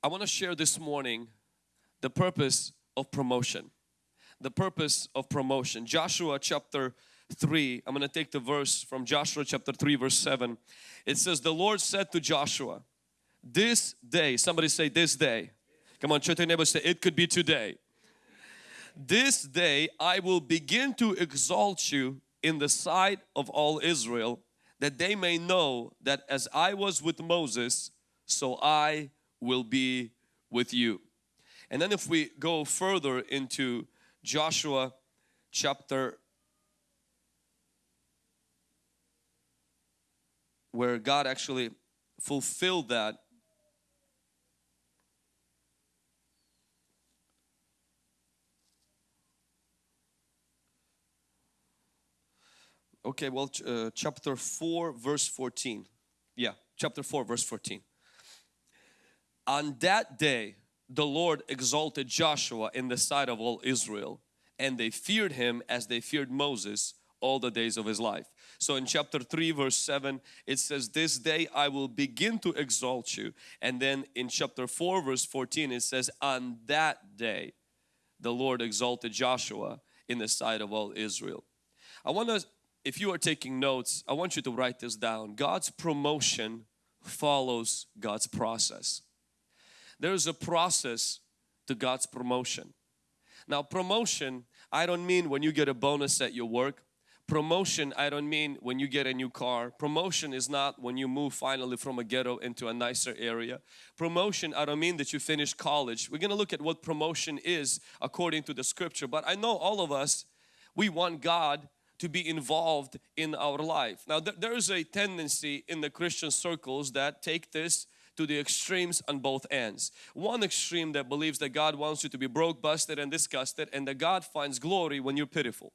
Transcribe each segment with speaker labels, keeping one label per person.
Speaker 1: I want to share this morning the purpose of promotion. The purpose of promotion. Joshua chapter 3, I'm going to take the verse from Joshua chapter 3 verse 7. It says, the Lord said to Joshua, this day, somebody say this day. Come on, church neighbor say it could be today. This day I will begin to exalt you in the sight of all Israel that they may know that as I was with Moses, so I will be with you. And then if we go further into Joshua chapter where God actually fulfilled that Okay, well, uh, chapter 4, verse 14. Yeah, chapter 4, verse 14. On that day, the Lord exalted Joshua in the sight of all Israel, and they feared him as they feared Moses all the days of his life. So in chapter 3 verse 7 it says this day I will begin to exalt you and then in chapter 4 verse 14 it says on that day the Lord exalted Joshua in the sight of all Israel. I want to if you are taking notes, I want you to write this down. God's promotion follows God's process. There is a process to God's promotion. Now promotion, I don't mean when you get a bonus at your work. Promotion, I don't mean when you get a new car. Promotion is not when you move finally from a ghetto into a nicer area. Promotion, I don't mean that you finish college. We're going to look at what promotion is according to the scripture. But I know all of us, we want God to be involved in our life. Now th there is a tendency in the Christian circles that take this to the extremes on both ends. One extreme that believes that God wants you to be broke, busted and disgusted and that God finds glory when you're pitiful.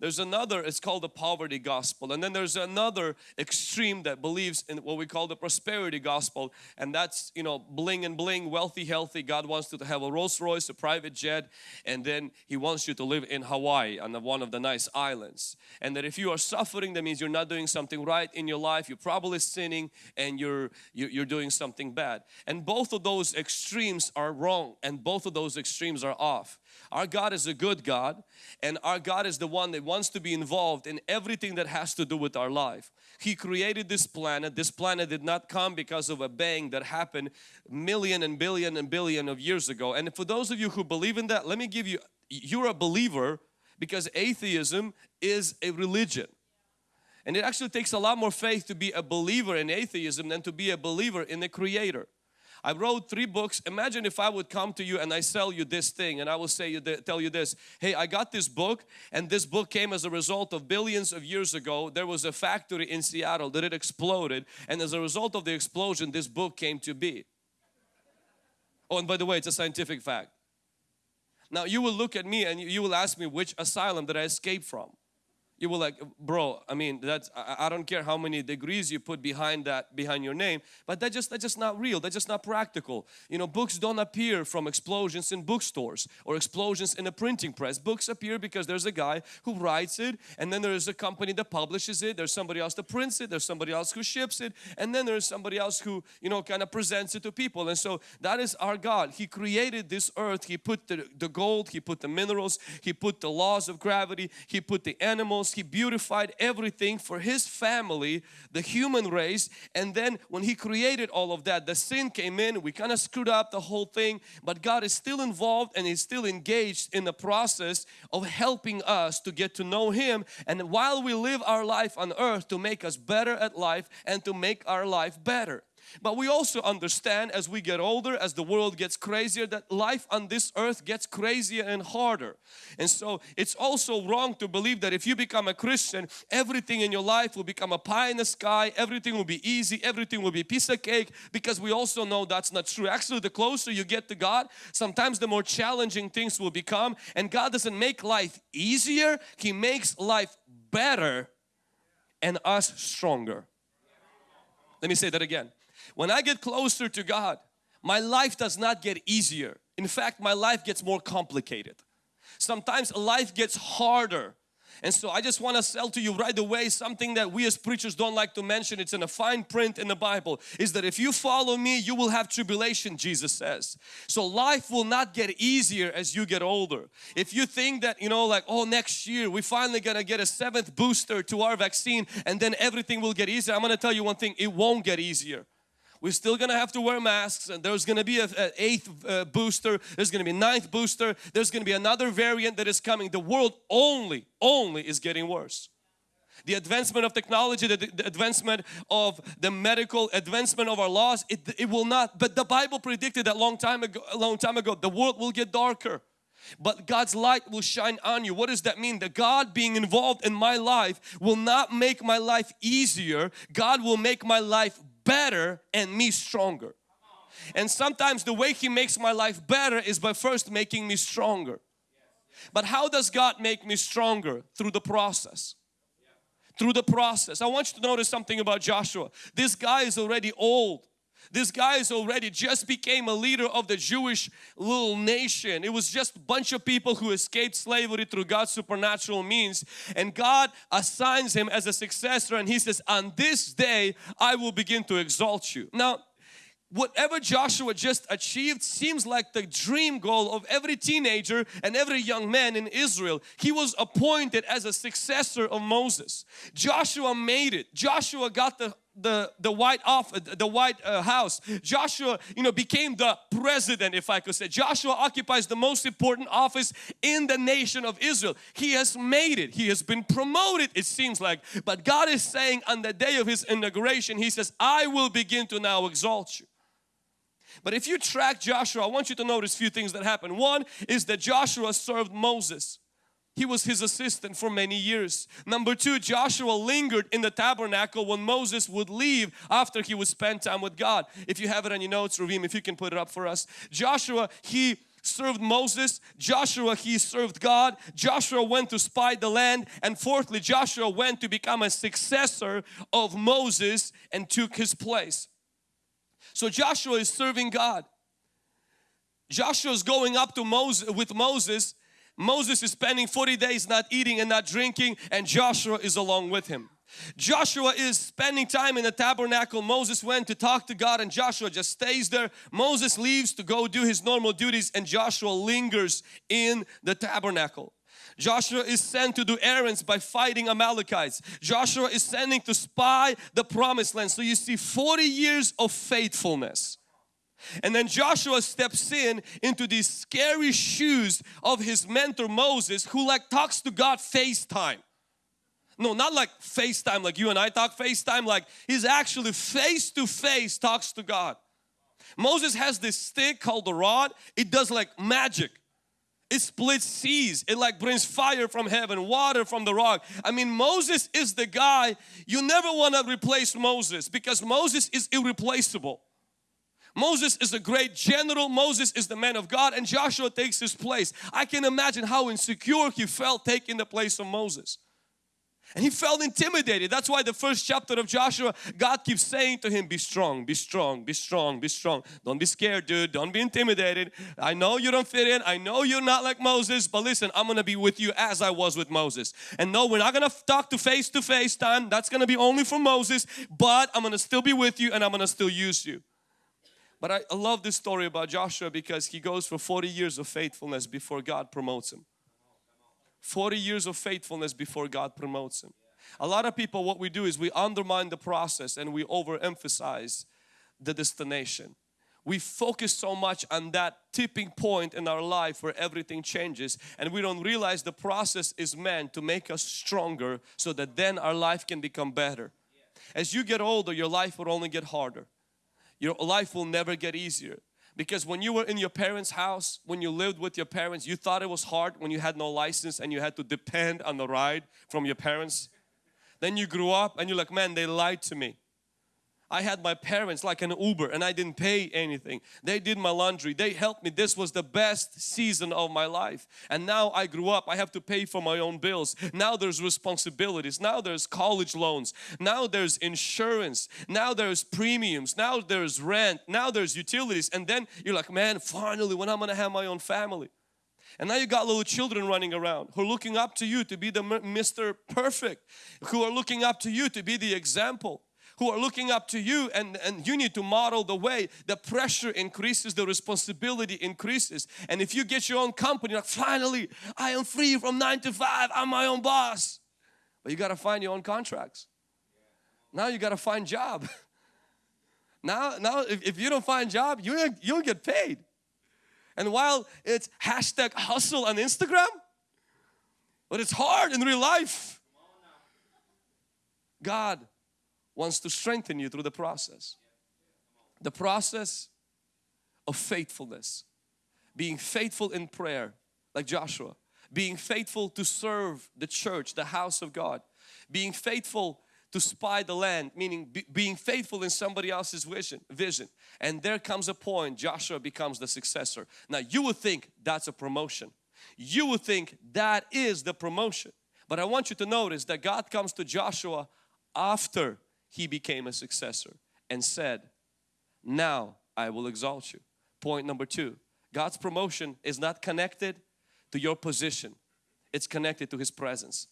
Speaker 1: There's another, it's called the poverty gospel. And then there's another extreme that believes in what we call the prosperity gospel. And that's, you know, bling and bling, wealthy, healthy. God wants you to have a Rolls Royce, a private jet. And then He wants you to live in Hawaii on one of the nice islands. And that if you are suffering, that means you're not doing something right in your life. You're probably sinning and you're, you're doing something bad. And both of those extremes are wrong. And both of those extremes are off. Our God is a good God and our God is the one that wants to be involved in everything that has to do with our life. He created this planet. This planet did not come because of a bang that happened million and billion and billion of years ago. And for those of you who believe in that, let me give you, you're a believer because atheism is a religion. And it actually takes a lot more faith to be a believer in atheism than to be a believer in the creator. I wrote three books. Imagine if I would come to you and I sell you this thing and I will say you tell you this. Hey, I got this book and this book came as a result of billions of years ago. There was a factory in Seattle that it exploded and as a result of the explosion this book came to be. Oh, and by the way, it's a scientific fact. Now you will look at me and you will ask me which asylum did I escape from you will like bro i mean that's I, I, don't care how many degrees you put behind that behind your name but that just that's just not real that's just not practical. You know books don't appear from explosions in bookstores or explosions in a printing press. Books appear because there's a guy who writes it and then there's a company that publishes it there's somebody else that prints it there's somebody else who ships it and then there's somebody else who you know kind of presents it to people. And so that is our God. He created this earth he put the, the gold he put the minerals he put the laws of gravity he put the animals he beautified everything for His family, the human race. And then when He created all of that, the sin came in. We kind of screwed up the whole thing. But God is still involved and is still engaged in the process of helping us to get to know Him. And while we live our life on earth to make us better at life and to make our life better. But we also understand as we get older, as the world gets crazier, that life on this earth gets crazier and harder. And so it's also wrong to believe that if you become a Christian, everything in your life will become a pie in the sky, everything will be easy, everything will be piece of cake because we also know that's not true. Actually, the closer you get to God, sometimes the more challenging things will become and God doesn't make life easier, He makes life better and us stronger. Let me say that again. When I get closer to God, my life does not get easier. In fact, my life gets more complicated. Sometimes life gets harder And so I just want to sell to you right away something that we as preachers don't like to mention. It's in a fine print in the Bible is that if you follow me, you will have tribulation, Jesus says. So life will not get easier as you get older. If you think that, you know, like, oh, next year we finally gonna get a seventh booster to our vaccine and then everything will get easier. I'm gonna tell you one thing, it won't get easier. We're still gonna have to wear masks and there's gonna be an eighth uh, booster, there's gonna be a ninth booster, there's gonna be another variant that is coming. The world only, only is getting worse. The advancement of technology, the, the advancement of the medical advancement of our laws, it, it will not, but the Bible predicted that long time ago, a long time ago, the world will get darker but God's light will shine on you. What does that mean? That God being involved in my life will not make my life easier. God will make my life better and me stronger. And sometimes the way He makes my life better is by first making me stronger. But how does God make me stronger? Through the process. Through the process. I want you to notice something about Joshua. This guy is already old. This guy is already just became a leader of the Jewish little nation. It was just a bunch of people who escaped slavery through God's supernatural means and God assigns him as a successor and he says on this day I will begin to exalt you. Now whatever Joshua just achieved seems like the dream goal of every teenager and every young man in Israel. He was appointed as a successor of Moses. Joshua made it. Joshua got the the the white off the white uh, house. Joshua you know became the president if i could say. Joshua occupies the most important office in the nation of israel. He has made it. He has been promoted it seems like. But god is saying on the day of his inauguration he says i will begin to now exalt you. But if you track Joshua, I want you to notice a few things that happen. One is that Joshua served Moses. He was his assistant for many years. Number two, Joshua lingered in the tabernacle when Moses would leave after he would spend time with God. If you have it on your notes, Ravim, if you can put it up for us. Joshua, he served Moses. Joshua, he served God. Joshua went to spy the land. And fourthly, Joshua went to become a successor of Moses and took his place. So Joshua is serving God. Joshua is going up to Moses with Moses. Moses is spending 40 days not eating and not drinking and Joshua is along with him. Joshua is spending time in the tabernacle. Moses went to talk to God and Joshua just stays there. Moses leaves to go do his normal duties and Joshua lingers in the tabernacle. Joshua is sent to do errands by fighting Amalekites. Joshua is sending to spy the promised land. So you see 40 years of faithfulness. And then Joshua steps in into these scary shoes of his mentor Moses who like talks to God FaceTime. No, not like FaceTime like you and I talk FaceTime like he's actually face to face talks to God. Moses has this stick called the rod. It does like magic it splits seas it like brings fire from heaven water from the rock i mean moses is the guy you never want to replace moses because moses is irreplaceable Moses is a great general. Moses is the man of God and Joshua takes his place. I can imagine how insecure he felt taking the place of Moses. And he felt intimidated. That's why the first chapter of Joshua, God keeps saying to him, be strong, be strong, be strong, be strong. Don't be scared, dude. Don't be intimidated. I know you don't fit in. I know you're not like Moses, but listen, I'm going to be with you as I was with Moses. And no, we're not going to talk to face to face time. That's going to be only for Moses, but I'm going to still be with you and I'm going to still use you. But I, I love this story about Joshua because he goes for 40 years of faithfulness before God promotes him. 40 years of faithfulness before God promotes him. A lot of people what we do is we undermine the process and we overemphasize the destination. We focus so much on that tipping point in our life where everything changes and we don't realize the process is meant to make us stronger so that then our life can become better. As you get older your life will only get harder. Your life will never get easier. Because when you were in your parents' house, when you lived with your parents, you thought it was hard when you had no license and you had to depend on the ride from your parents. Then you grew up and you're like, man, they lied to me. I had my parents like an Uber and I didn't pay anything. They did my laundry. They helped me. This was the best season of my life. And now I grew up. I have to pay for my own bills. Now there's responsibilities. Now there's college loans. Now there's insurance. Now there's premiums. Now there's rent. Now there's utilities. And then you're like, man, finally when I'm going to have my own family. And now you got little children running around who are looking up to you to be the Mr. Perfect, who are looking up to you to be the example who are looking up to you and, and you need to model the way. The pressure increases, the responsibility increases. And if you get your own company, like finally I am free from nine to five, I'm my own boss. But you got to find your own contracts. Now you got to find job. now, now if, if you don't find job, you, you'll get paid. And while it's hashtag hustle on Instagram, but it's hard in real life. God wants to strengthen you through the process. The process of faithfulness. Being faithful in prayer like Joshua. Being faithful to serve the church, the house of God. Being faithful to spy the land, meaning be, being faithful in somebody else's vision, vision. And there comes a point Joshua becomes the successor. Now you would think that's a promotion. You would think that is the promotion. But I want you to notice that God comes to Joshua after he became a successor and said, now I will exalt you. Point number two, God's promotion is not connected to your position. It's connected to His presence.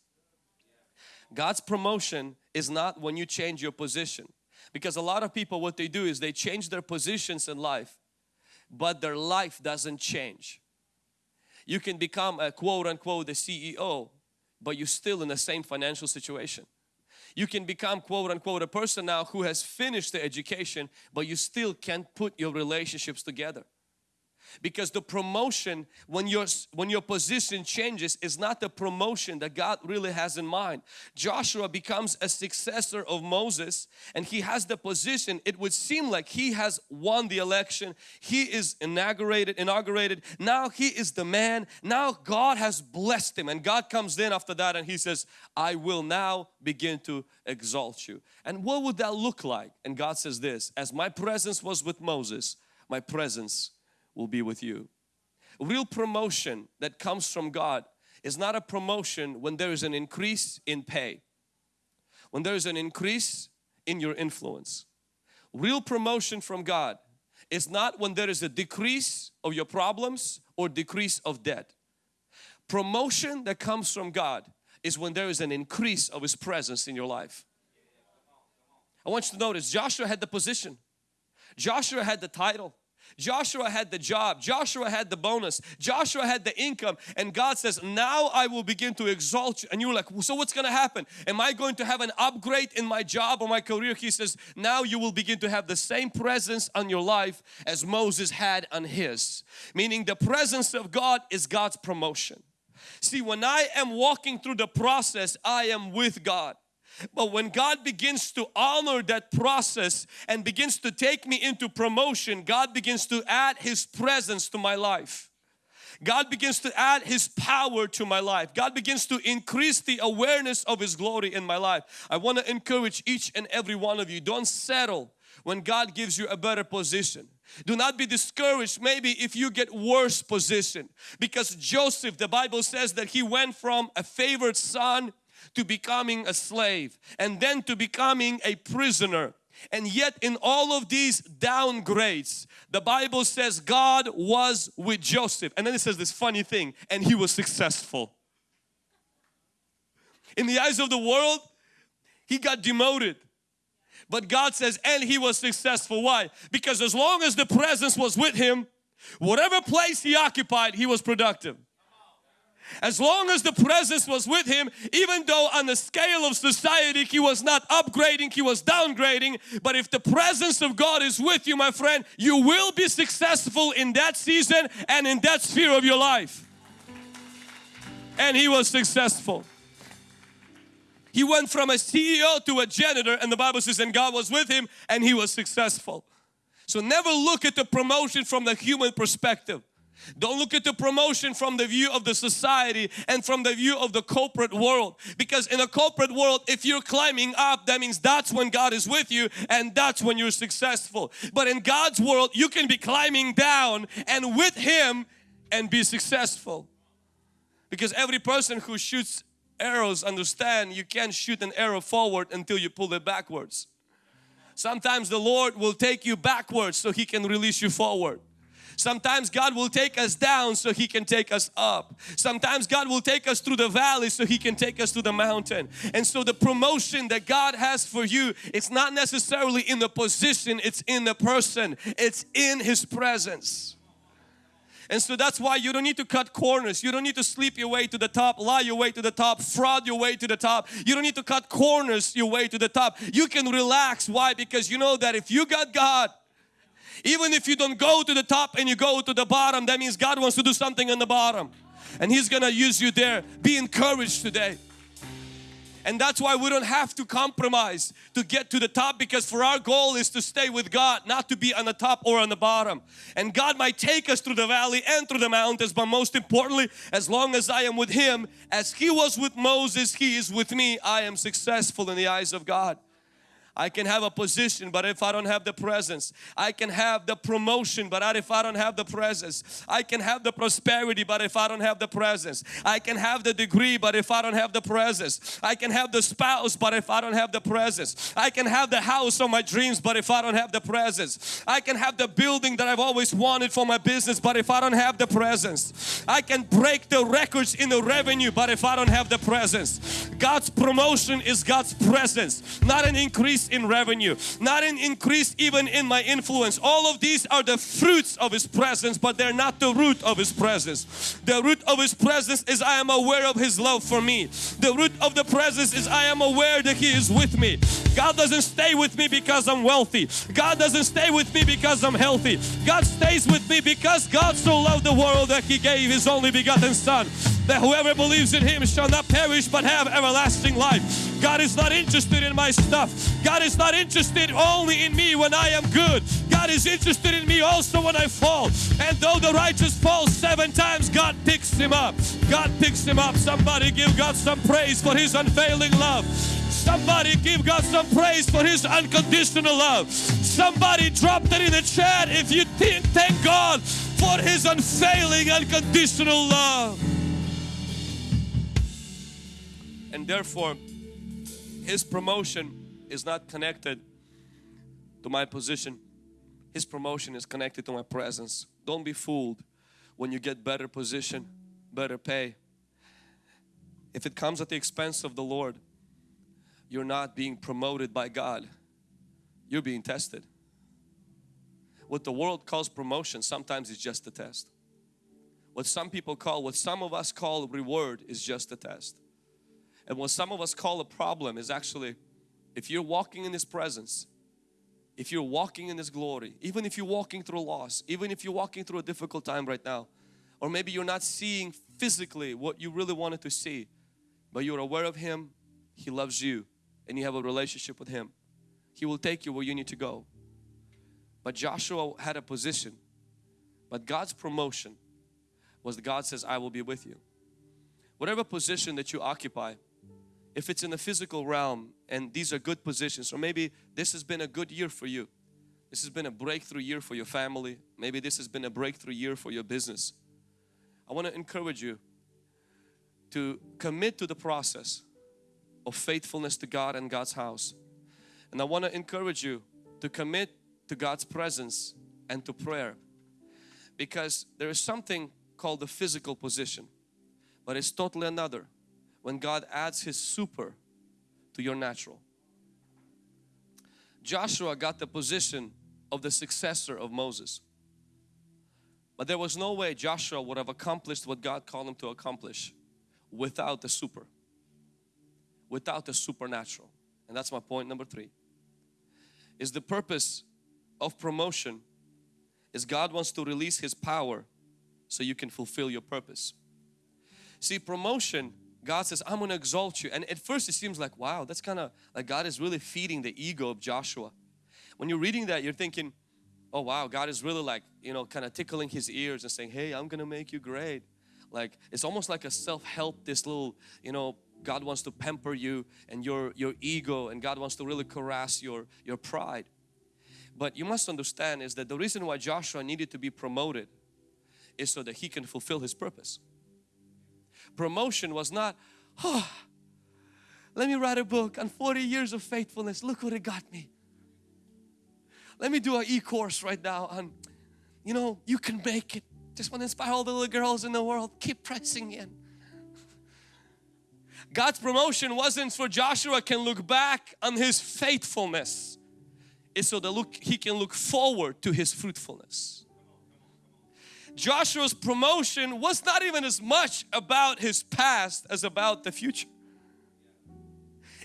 Speaker 1: God's promotion is not when you change your position. Because a lot of people what they do is they change their positions in life but their life doesn't change. You can become a quote unquote the CEO but you're still in the same financial situation. You can become quote unquote a person now who has finished the education but you still can't put your relationships together because the promotion when your when your position changes is not the promotion that God really has in mind. Joshua becomes a successor of Moses and he has the position. It would seem like he has won the election. He is inaugurated inaugurated. Now he is the man. Now God has blessed him and God comes in after that and he says I will now begin to exalt you. And what would that look like? And God says this as my presence was with Moses my presence will be with you. Real promotion that comes from God is not a promotion when there is an increase in pay, when there is an increase in your influence. Real promotion from God is not when there is a decrease of your problems or decrease of debt. Promotion that comes from God is when there is an increase of His presence in your life. I want you to notice Joshua had the position. Joshua had the title. Joshua had the job, Joshua had the bonus, Joshua had the income and God says now I will begin to exalt you and you're like so what's going to happen? Am I going to have an upgrade in my job or my career? He says now you will begin to have the same presence on your life as Moses had on his. Meaning the presence of God is God's promotion. See when I am walking through the process I am with God. But when God begins to honor that process and begins to take me into promotion, God begins to add His presence to my life. God begins to add His power to my life. God begins to increase the awareness of His glory in my life. I want to encourage each and every one of you, don't settle when God gives you a better position. Do not be discouraged maybe if you get worse position because Joseph the Bible says that he went from a favored son to becoming a slave and then to becoming a prisoner. And yet in all of these downgrades, the Bible says God was with Joseph. And then it says this funny thing, and he was successful. In the eyes of the world, he got demoted. But God says, and he was successful. Why? Because as long as the presence was with him, whatever place he occupied, he was productive. As long as the presence was with him, even though on the scale of society he was not upgrading, he was downgrading. But if the presence of God is with you, my friend, you will be successful in that season and in that sphere of your life. And he was successful. He went from a CEO to a janitor and the Bible says and God was with him and he was successful. So never look at the promotion from the human perspective. Don't look at the promotion from the view of the society and from the view of the corporate world. Because in a corporate world, if you're climbing up, that means that's when God is with you and that's when you're successful. But in God's world, you can be climbing down and with Him and be successful. Because every person who shoots arrows understand you can't shoot an arrow forward until you pull it backwards. Sometimes the Lord will take you backwards so He can release you forward. Sometimes God will take us down so He can take us up. Sometimes God will take us through the valley so He can take us to the mountain. And so the promotion that God has for you, it's not necessarily in the position, it's in the person. It's in His presence. And so that's why you don't need to cut corners. You don't need to sleep your way to the top, lie your way to the top, fraud your way to the top. You don't need to cut corners your way to the top. You can relax. Why? Because you know that if you got God, even if you don't go to the top and you go to the bottom, that means God wants to do something on the bottom. And He's gonna use you there. Be encouraged today. And that's why we don't have to compromise to get to the top because for our goal is to stay with God, not to be on the top or on the bottom. And God might take us through the valley and through the mountains, but most importantly, as long as I am with Him, as He was with Moses, He is with me, I am successful in the eyes of God. I can have a position but if I don't have the presence I can have the promotion but if I don't have the presence I can have the prosperity but if I don't have the presence I can have the degree but if I don't have the presence I can have the spouse but if I don't have the presence I can have the house of my dreams but if I don't have the presence I can have the building that I've always wanted for my business but if I don't have the presence I can break the records in the revenue but if I don't have the presence God's promotion is God's presence not an increase in revenue, not an increase even in my influence. All of these are the fruits of His presence, but they're not the root of His presence. The root of His presence is I am aware of His love for me. The root of the presence is I am aware that He is with me. God doesn't stay with me because I'm wealthy. God doesn't stay with me because I'm healthy. God stays with me because God so loved the world that He gave His only begotten Son that whoever believes in Him shall not perish but have everlasting life. God is not interested in my stuff. God is not interested only in me when I am good. God is interested in me also when I fall. And though the righteous falls seven times, God picks him up. God picks him up. Somebody give God some praise for His unfailing love. Somebody give God some praise for His unconditional love. Somebody drop that in the chat if you think, thank God for His unfailing unconditional love. And therefore, His promotion is not connected to my position. His promotion is connected to my presence. Don't be fooled when you get better position, better pay. If it comes at the expense of the Lord, you're not being promoted by God. You're being tested. What the world calls promotion sometimes is just a test. What some people call, what some of us call reward is just a test. And what some of us call a problem is actually if you're walking in His presence, if you're walking in His glory, even if you're walking through loss, even if you're walking through a difficult time right now, or maybe you're not seeing physically what you really wanted to see, but you're aware of Him, He loves you, and you have a relationship with Him. He will take you where you need to go. But Joshua had a position, but God's promotion was God says, I will be with you. Whatever position that you occupy, if it's in the physical realm and these are good positions or maybe this has been a good year for you. This has been a breakthrough year for your family. Maybe this has been a breakthrough year for your business. I want to encourage you to commit to the process of faithfulness to God and God's house. And I want to encourage you to commit to God's presence and to prayer. Because there is something called the physical position but it's totally another when God adds His super to your natural. Joshua got the position of the successor of Moses. But there was no way Joshua would have accomplished what God called him to accomplish without the super, without the supernatural. And that's my point number three. Is the purpose of promotion is God wants to release His power so you can fulfill your purpose. See promotion God says, I'm going to exalt you. And at first it seems like, wow, that's kind of like God is really feeding the ego of Joshua. When you're reading that, you're thinking, oh wow, God is really like, you know, kind of tickling his ears and saying, hey, I'm going to make you great. Like, it's almost like a self-help, this little, you know, God wants to pamper you and your, your ego and God wants to really caress your, your pride. But you must understand is that the reason why Joshua needed to be promoted is so that he can fulfill his purpose promotion was not, oh, let me write a book on 40 years of faithfulness. Look what it got me. Let me do an e-course right now on, you know, you can make it. Just want to inspire all the little girls in the world. Keep pressing in. God's promotion wasn't for Joshua can look back on his faithfulness. It's so that look he can look forward to his fruitfulness. Joshua's promotion was not even as much about his past as about the future.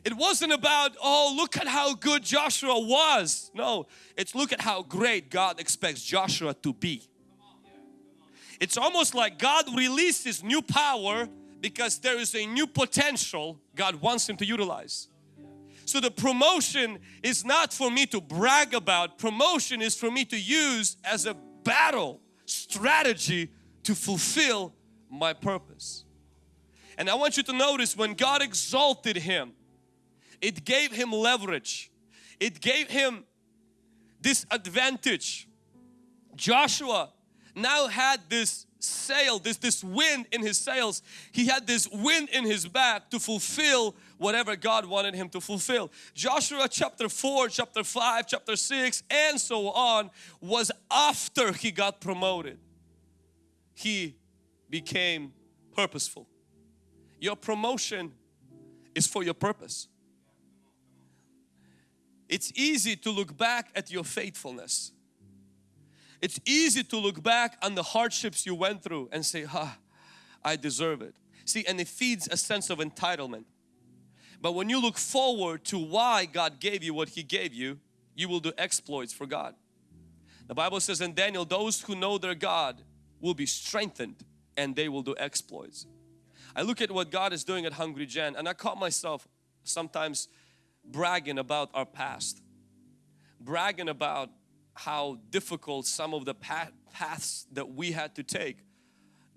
Speaker 1: It wasn't about, oh, look at how good Joshua was. No, it's look at how great God expects Joshua to be. It's almost like God released His new power because there is a new potential God wants him to utilize. So the promotion is not for me to brag about, promotion is for me to use as a battle strategy to fulfill my purpose. And I want you to notice when God exalted him, it gave him leverage. It gave him this advantage. Joshua now had this sail, this, this wind in his sails. He had this wind in his back to fulfill whatever God wanted him to fulfill. Joshua chapter 4, chapter 5, chapter 6 and so on was after he got promoted. He became purposeful. Your promotion is for your purpose. It's easy to look back at your faithfulness it's easy to look back on the hardships you went through and say, ah, I deserve it. See, and it feeds a sense of entitlement. But when you look forward to why God gave you what He gave you, you will do exploits for God. The Bible says in Daniel, those who know their God will be strengthened and they will do exploits. I look at what God is doing at Hungry Gen and I caught myself sometimes bragging about our past. Bragging about how difficult some of the paths that we had to take,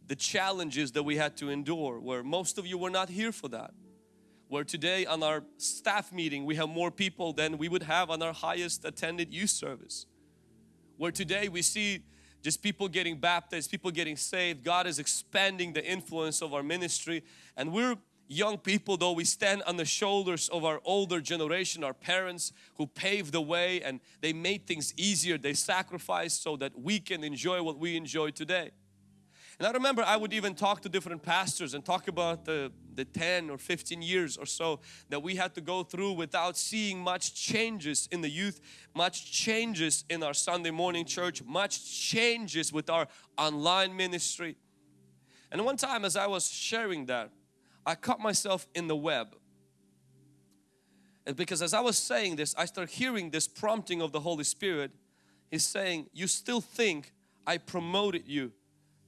Speaker 1: the challenges that we had to endure, where most of you were not here for that. Where today on our staff meeting we have more people than we would have on our highest attended youth service. Where today we see just people getting baptized, people getting saved. God is expanding the influence of our ministry and we're young people though we stand on the shoulders of our older generation our parents who paved the way and they made things easier they sacrificed so that we can enjoy what we enjoy today and I remember I would even talk to different pastors and talk about the the 10 or 15 years or so that we had to go through without seeing much changes in the youth, much changes in our Sunday morning church, much changes with our online ministry. And one time as I was sharing that, I caught myself in the web. And because as I was saying this, I started hearing this prompting of the Holy Spirit. He's saying, you still think I promoted you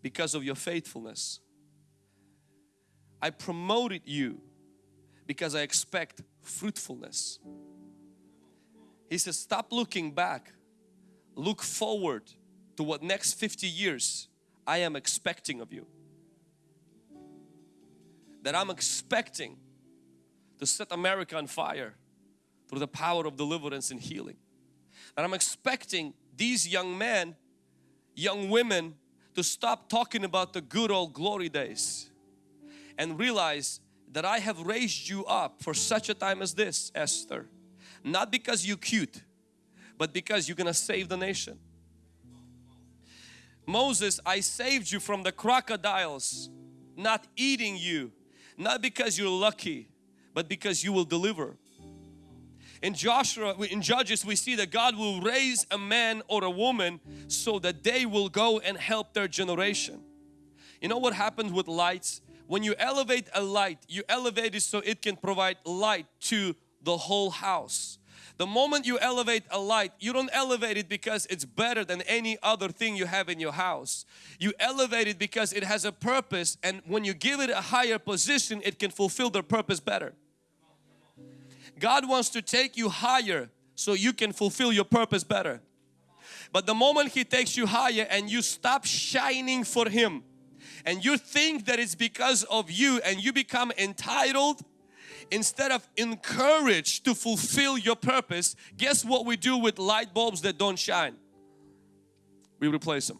Speaker 1: because of your faithfulness. I promoted you because I expect fruitfulness. He says, stop looking back. Look forward to what next 50 years I am expecting of you that I'm expecting to set America on fire through the power of deliverance and healing. That I'm expecting these young men, young women to stop talking about the good old glory days and realize that I have raised you up for such a time as this, Esther. Not because you're cute, but because you're gonna save the nation. Moses, I saved you from the crocodiles, not eating you, not because you're lucky, but because you will deliver. In Joshua, in Judges, we see that God will raise a man or a woman so that they will go and help their generation. You know what happens with lights? When you elevate a light, you elevate it so it can provide light to the whole house. The moment you elevate a light, you don't elevate it because it's better than any other thing you have in your house. You elevate it because it has a purpose and when you give it a higher position, it can fulfill their purpose better. God wants to take you higher so you can fulfill your purpose better. But the moment He takes you higher and you stop shining for Him and you think that it's because of you and you become entitled instead of encouraged to fulfill your purpose, guess what we do with light bulbs that don't shine? We replace them.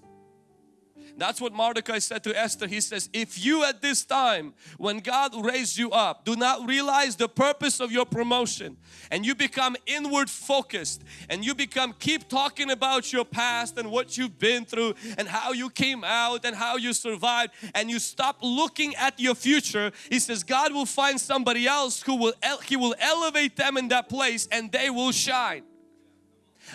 Speaker 1: That's what Mordecai said to Esther. He says, if you at this time, when God raised you up, do not realize the purpose of your promotion and you become inward focused and you become, keep talking about your past and what you've been through and how you came out and how you survived and you stop looking at your future, He says, God will find somebody else who will, He will elevate them in that place and they will shine.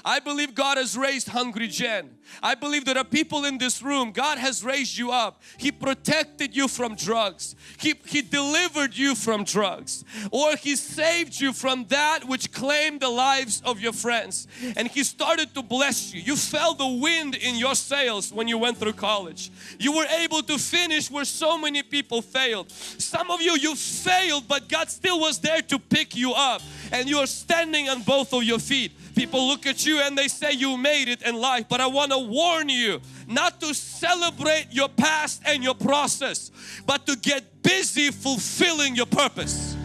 Speaker 1: I believe God has raised Hungry Gen. I believe there are people in this room, God has raised you up. He protected you from drugs. He, he delivered you from drugs. Or He saved you from that which claimed the lives of your friends. And He started to bless you. You felt the wind in your sails when you went through college. You were able to finish where so many people failed. Some of you, you failed but God still was there to pick you up. And you are standing on both of your feet. People look at you and they say you made it in life but I want to warn you not to celebrate your past and your process but to get busy fulfilling your purpose.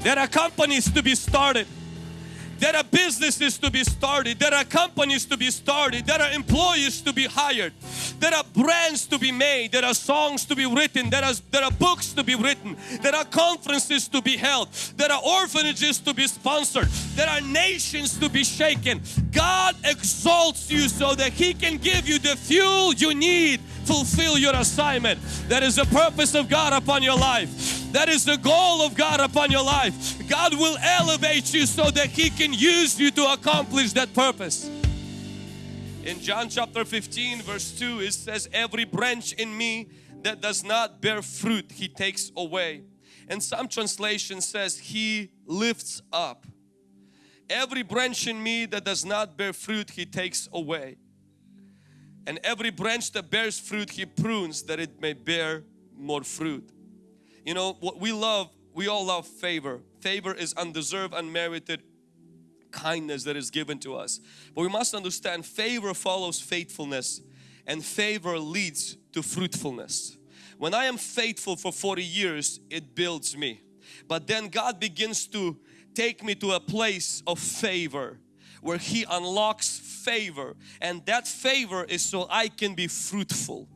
Speaker 1: There are companies to be started there are businesses to be started. There are companies to be started. There are employees to be hired. There are brands to be made. There are songs to be written. There are, there are books to be written. There are conferences to be held. There are orphanages to be sponsored. There are nations to be shaken. God exalts you so that He can give you the fuel you need fulfill your assignment. That is the purpose of God upon your life. That is the goal of God upon your life. God will elevate you so that He can use you to accomplish that purpose. In John chapter 15 verse 2 it says every branch in me that does not bear fruit He takes away. And some translation says He lifts up. Every branch in me that does not bear fruit He takes away. And every branch that bears fruit He prunes that it may bear more fruit. You know, what we love, we all love favor. Favor is undeserved, unmerited kindness that is given to us. But we must understand favor follows faithfulness and favor leads to fruitfulness. When I am faithful for 40 years, it builds me. But then God begins to take me to a place of favor where He unlocks favor and that favor is so I can be fruitful.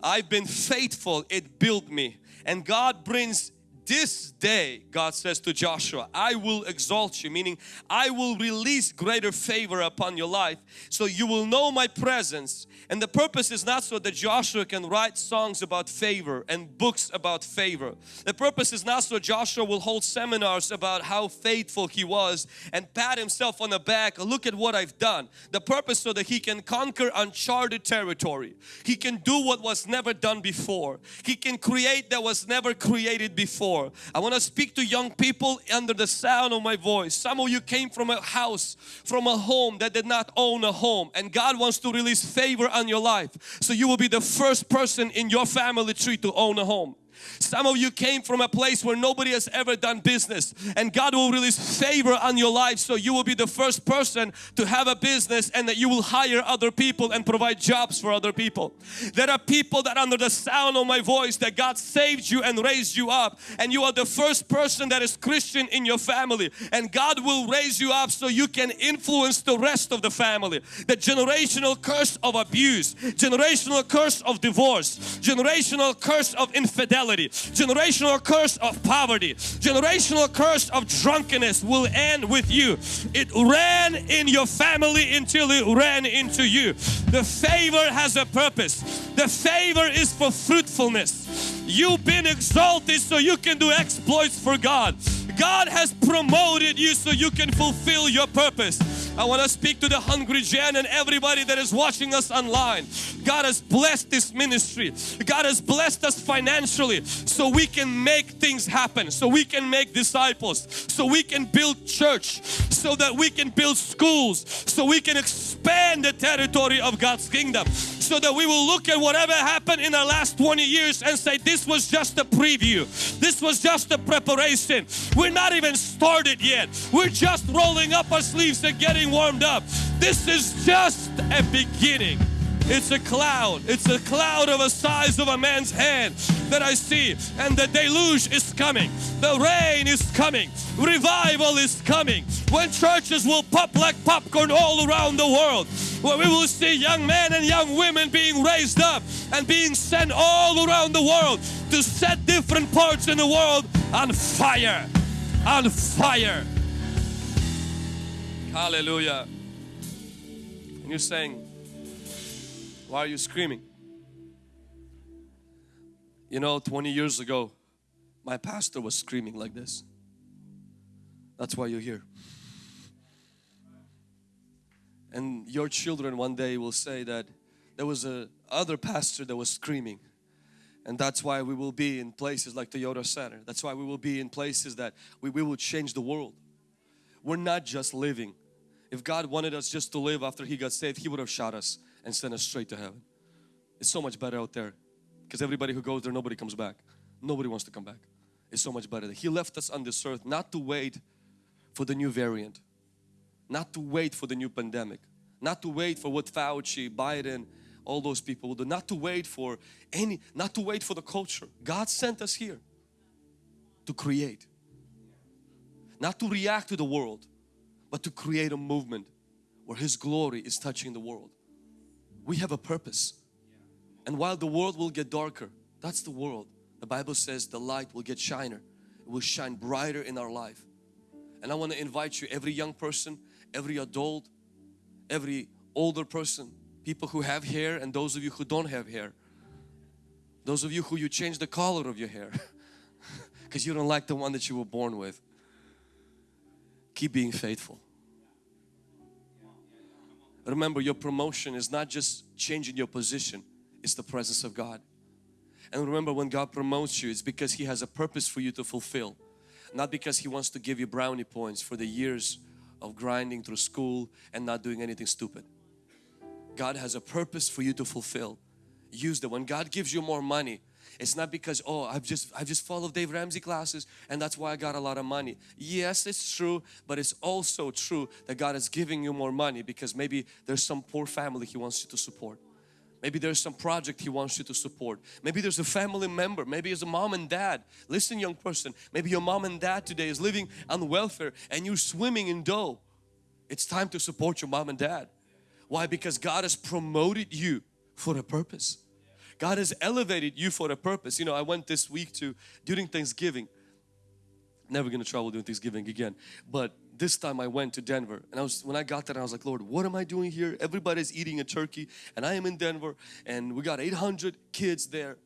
Speaker 1: I've been faithful, it built me and God brings this day God says to Joshua I will exalt you meaning I will release greater favor upon your life so you will know my presence. And the purpose is not so that Joshua can write songs about favor and books about favor. The purpose is not so Joshua will hold seminars about how faithful he was and pat himself on the back look at what I've done. The purpose so that he can conquer uncharted territory. He can do what was never done before. He can create that was never created before I want to speak to young people under the sound of my voice. Some of you came from a house, from a home that did not own a home and God wants to release favor on your life. So you will be the first person in your family tree to own a home. Some of you came from a place where nobody has ever done business and God will release favor on your life so you will be the first person to have a business and that you will hire other people and provide jobs for other people. There are people that under the sound of my voice that God saved you and raised you up and you are the first person that is Christian in your family and God will raise you up so you can influence the rest of the family. The generational curse of abuse, generational curse of divorce, generational curse of infidelity generational curse of poverty, generational curse of drunkenness will end with you. It ran in your family until it ran into you. The favor has a purpose. The favor is for fruitfulness. You've been exalted so you can do exploits for God. God has promoted you so you can fulfill your purpose. I want to speak to the hungry Gen and everybody that is watching us online. God has blessed this ministry. God has blessed us financially so we can make things happen, so we can make disciples, so we can build church, so that we can build schools, so we can expand the territory of God's kingdom so that we will look at whatever happened in the last 20 years and say this was just a preview. This was just a preparation. We're not even started yet. We're just rolling up our sleeves and getting warmed up. This is just a beginning it's a cloud. It's a cloud of a size of a man's hand that I see. And the deluge is coming. The rain is coming. Revival is coming. When churches will pop like popcorn all around the world. where we will see young men and young women being raised up and being sent all around the world to set different parts in the world on fire, on fire. Hallelujah. And you're saying, why are you screaming? You know, 20 years ago, my pastor was screaming like this. That's why you're here. And your children one day will say that there was a other pastor that was screaming. And that's why we will be in places like Toyota Center. That's why we will be in places that we, we will change the world. We're not just living. If God wanted us just to live after He got saved, He would have shot us and send us straight to heaven. It's so much better out there because everybody who goes there, nobody comes back. Nobody wants to come back. It's so much better. That he left us on this earth not to wait for the new variant, not to wait for the new pandemic, not to wait for what Fauci, Biden, all those people will do, not to wait for any, not to wait for the culture. God sent us here to create, not to react to the world, but to create a movement where His glory is touching the world. We have a purpose. And while the world will get darker, that's the world. The Bible says the light will get shiner. It will shine brighter in our life. And I want to invite you, every young person, every adult, every older person, people who have hair and those of you who don't have hair. Those of you who you change the color of your hair because you don't like the one that you were born with. Keep being faithful. Remember your promotion is not just changing your position, it's the presence of God. And remember when God promotes you, it's because He has a purpose for you to fulfill. Not because He wants to give you brownie points for the years of grinding through school and not doing anything stupid. God has a purpose for you to fulfill. Use that. When God gives you more money, it's not because oh I've just I've just followed Dave Ramsey classes and that's why I got a lot of money. Yes, it's true, but it's also true that God is giving you more money because maybe there's some poor family He wants you to support. Maybe there's some project He wants you to support. Maybe there's a family member. Maybe it's a mom and dad. Listen young person, maybe your mom and dad today is living on welfare and you're swimming in dough. It's time to support your mom and dad. Why? Because God has promoted you for a purpose. God has elevated you for a purpose. You know, I went this week to during Thanksgiving. Never gonna travel during Thanksgiving again. But this time I went to Denver and I was when I got there I was like Lord what am I doing here everybody's eating a turkey and I am in Denver and we got 800 kids there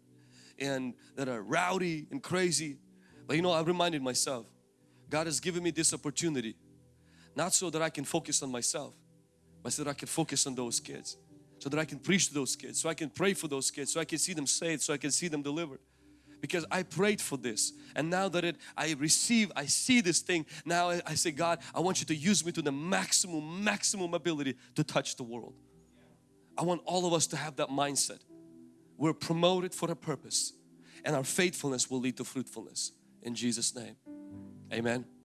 Speaker 1: and that are rowdy and crazy but you know I reminded myself God has given me this opportunity not so that I can focus on myself but so that I can focus on those kids so that I can preach to those kids so I can pray for those kids so I can see them saved so I can see them delivered. Because I prayed for this and now that it I receive I see this thing now I, I say God I want you to use me to the maximum maximum ability to touch the world. I want all of us to have that mindset. We're promoted for a purpose and our faithfulness will lead to fruitfulness. In Jesus name amen